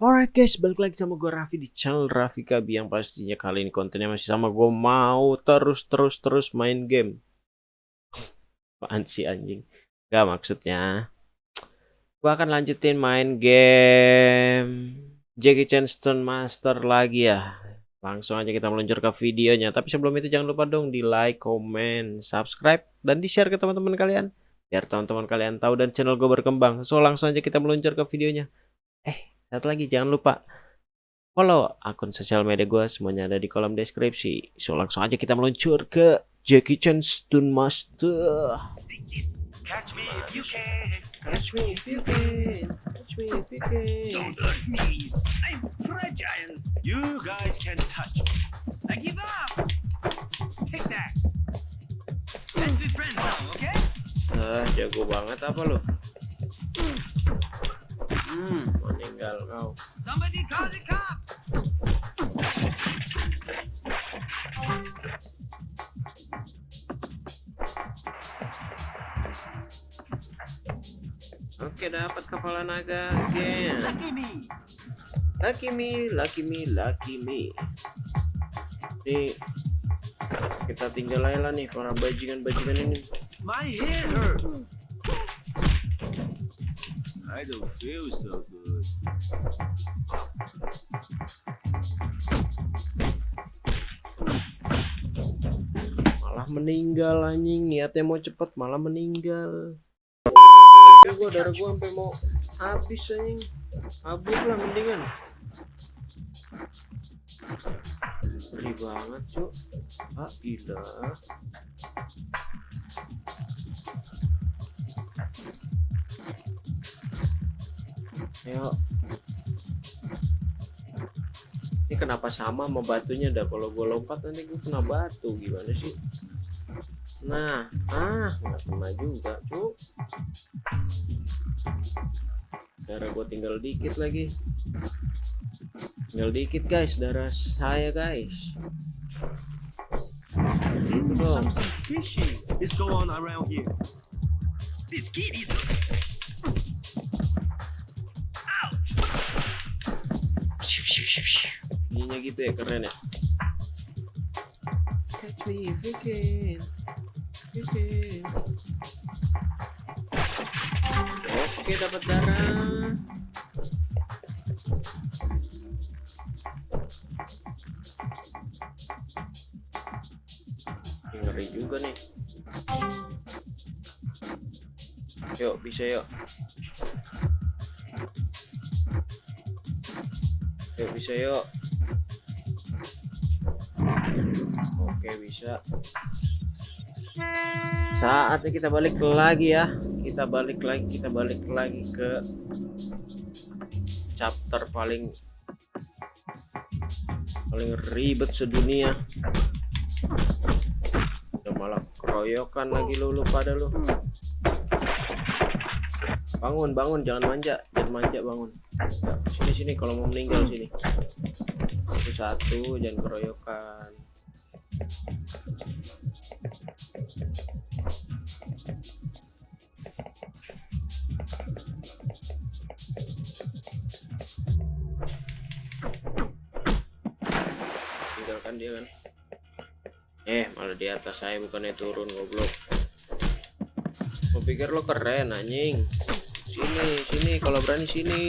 Alright guys, balik lagi sama gue Raffi di channel Raffi Kabi yang pastinya kali ini kontennya masih sama gue mau terus terus terus main game. Apaan sih anjing? Gak maksudnya. Gue akan lanjutin main game Jackie Chan Stone Master lagi ya. Langsung aja kita meluncur ke videonya. Tapi sebelum itu jangan lupa dong di like, comment, subscribe, dan di share ke teman-teman kalian. Biar teman-teman kalian tahu dan channel gue berkembang. So langsung aja kita meluncur ke videonya. Eh, satu lagi jangan lupa follow akun sosial media gue semuanya ada di kolom deskripsi. So langsung aja kita meluncur ke Jackie Chan Stun Master. Catch me if you can. Catch me if you can, catch me if you can. Don't touch me. I'm fragile. You guys can touch me. I give up. Take that. Let's be friends now, okay? Ah, jago banget apa lo? Hmm, meninggal kau. Oke, dapat kepala naga again. Lucky me. Lucky me, lucky me, lucky me. Nih, kita tinggal aja lah nih para bajingan-bajingan ini. My head hurts. I don't feel so meninggal anjing, niatnya mau cepet malah meninggal. Ya gua darah gua sampai mau habis anjing. Habis lah mendingan. Ngeri banget, Cuk. Ah, ilah. Ayo. Ini kenapa sama sama batunya dah kalau gue lompat nanti gue kena batu gimana sih? Nah, ah nggak kena juga, cuk. Darah gue tinggal dikit lagi. Tinggal dikit guys, darah saya guys. Itu dong. Is going on around here. This kid is. Ouch! Ininya gitu ya keren ya. Catch me if you can. Oke dapat darah. Ngeri juga nih. Yuk bisa yuk. Yuk bisa yuk. Oke bisa. Saatnya kita balik lagi ya. Kita balik lagi, kita balik lagi ke chapter paling paling ribet sedunia. Udah malah keroyokan lagi lu, lu pada lu. Bangun, bangun, jangan manja, jangan manja bangun. Sini sini kalau mau meninggal sini. Satu, jangan keroyokan. Tinggalkan dia kan. Eh, malah di atas saya bukannya turun goblok. Gue pikir lo keren anjing. Sini, sini kalau berani sini.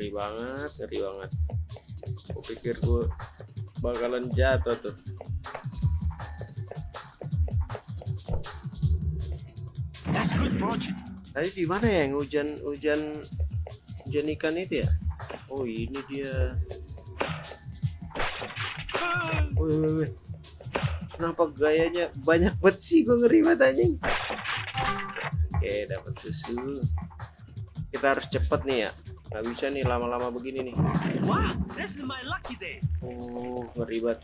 Ngeri banget, ngeri banget. Gue pikir gue bakalan jatuh tuh. That's good. Tadi di mana ya yang hujan hujan hujan ikan itu ya? Oh ini dia. Wih, wih, wih. Kenapa gayanya banyak banget sih gue ngeri banget anjing. Oke dapat susu. Kita harus cepet nih ya. Nggak bisa nih lama-lama begini nih. Wow. Oh ngeri banget.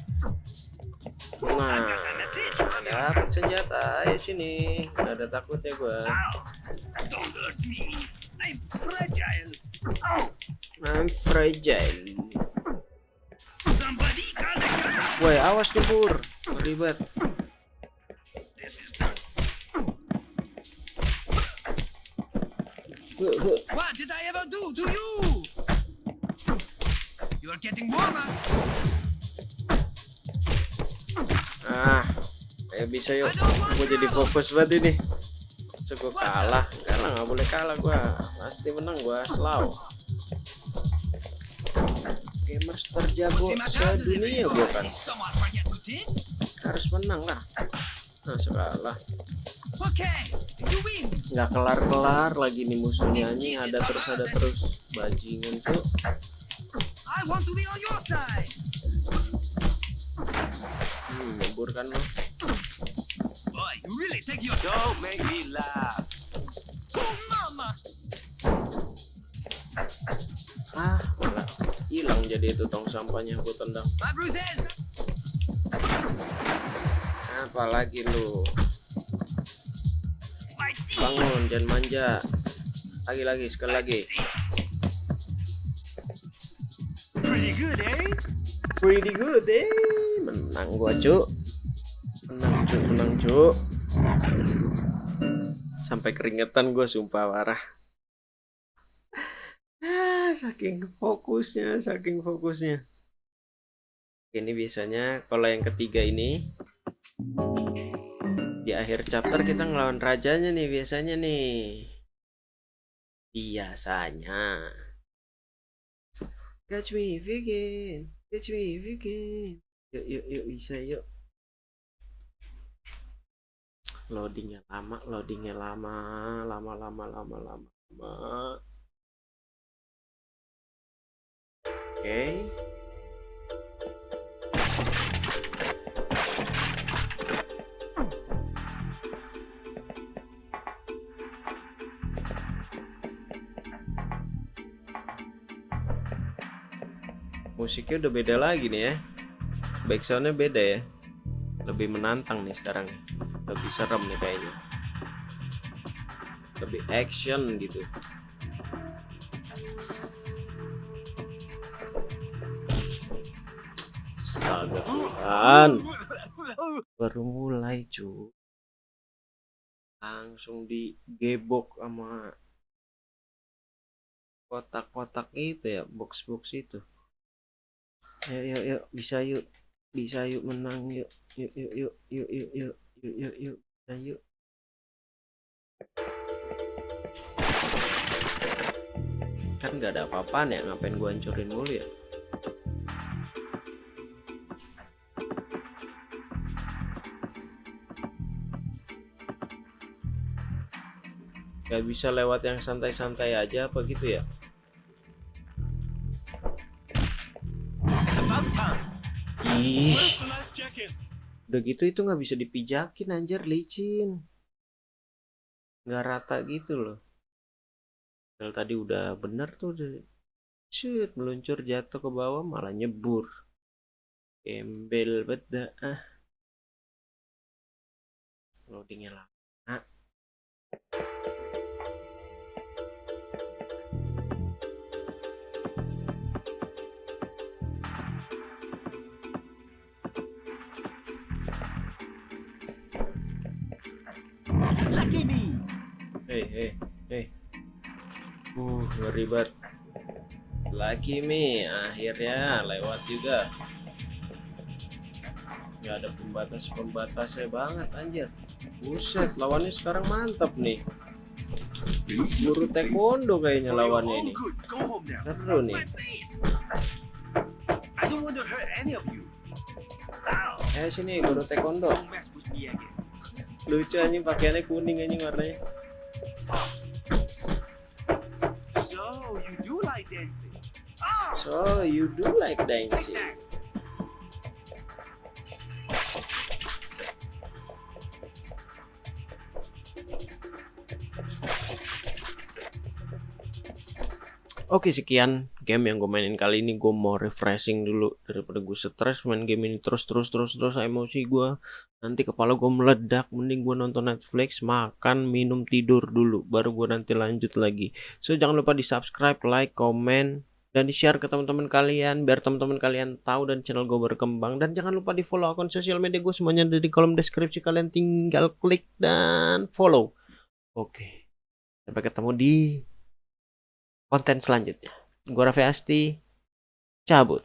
Nah, dapat senjata. Ayo sini. Nggak ada takutnya gua. I'm fragile. Oh, I'm fragile. Woi, awas nyebur. Ribet. What did I ever do to you? You are getting warmer. Ah, ayo bisa yuk. Gue jadi fokus banget ini. Gue kalah. Kalah nggak boleh kalah gue. Pasti menang gue. Slow. Gamers terjago sedunia gue kan. Harus menang lah. Nah, kalah. Okay, Nggak kelar-kelar lagi nih musuhnya anjing. Ada terus ada terus. Bajingan tuh. Hmm, nyebur kan lo. Boy, you really take your. Don't make me laugh. Oh, mama. Ah, malah hilang jadi itu tong sampahnya gue tendang. Apalagi lu. Bangun, jangan manja. Lagi-lagi, sekali lagi. Pretty good, eh? Pretty good, eh. Menang gua, cuk. Menang, cuk, menang, cuk. Sampai keringetan gua sumpah parah. Ah, saking fokusnya, saking fokusnya. Ini biasanya kalau yang ketiga ini di akhir chapter kita ngelawan rajanya nih biasanya nih. Biasanya. Catch me if you can. Catch me if you can. Yuk, yuk, yuk, bisa yuk. Loadingnya lama, loadingnya lama, lama, lama, lama, lama, lama. Oke. Musiknya udah beda lagi nih ya. Backsoundnya beda ya. Lebih menantang nih sekarang. Lebih serem nih kayaknya. Lebih action gitu. Astaga Tuhan. Baru mulai cu. Langsung digebok sama kotak-kotak itu ya, box-box itu. Yuk, yuk, yuk, bisa yuk, bisa yuk menang yuk, yuk, yuk, yuk, yuk, yuk, yuk, yuk, yuk, yuk, bisa yuk. Kan nggak ada apa-apaan ya, ngapain gua hancurin mulu ya? Gak bisa lewat yang santai-santai aja apa gitu ya? Ih, udah gitu itu nggak bisa dipijakin anjir licin. Nggak rata gitu loh. Padahal tadi udah bener tuh udah Shoot, meluncur jatuh ke bawah malah nyebur. Gembel beda ah. Loadingnya lama. Lucky me. Hei, hei, hei. Uh, ngeri banget. Lucky me, akhirnya lewat juga. Gak ada pembatas-pembatasnya banget anjir. Buset, lawannya sekarang mantap nih. Guru taekwondo kayaknya lawannya ini. Seru nih. Eh sini guru taekwondo. Lucu anjing pakaiannya kuning anjing warnanya. So you do like dancing? Oh, So you do like dancing. Oke sekian game yang gue mainin kali ini. Gue mau refreshing dulu daripada gue stres main game ini terus terus terus terus. Emosi gue nanti kepala gue meledak. Mending gue nonton Netflix makan minum tidur dulu. Baru gue nanti lanjut lagi. So jangan lupa di subscribe like comment dan di share ke teman-teman kalian. Biar teman-teman kalian tahu dan channel gue berkembang. Dan jangan lupa di follow akun sosial media gue semuanya ada di kolom deskripsi. Kalian tinggal klik dan follow. Oke. Sampai ketemu di konten selanjutnya Gue Raffi Asti, cabut.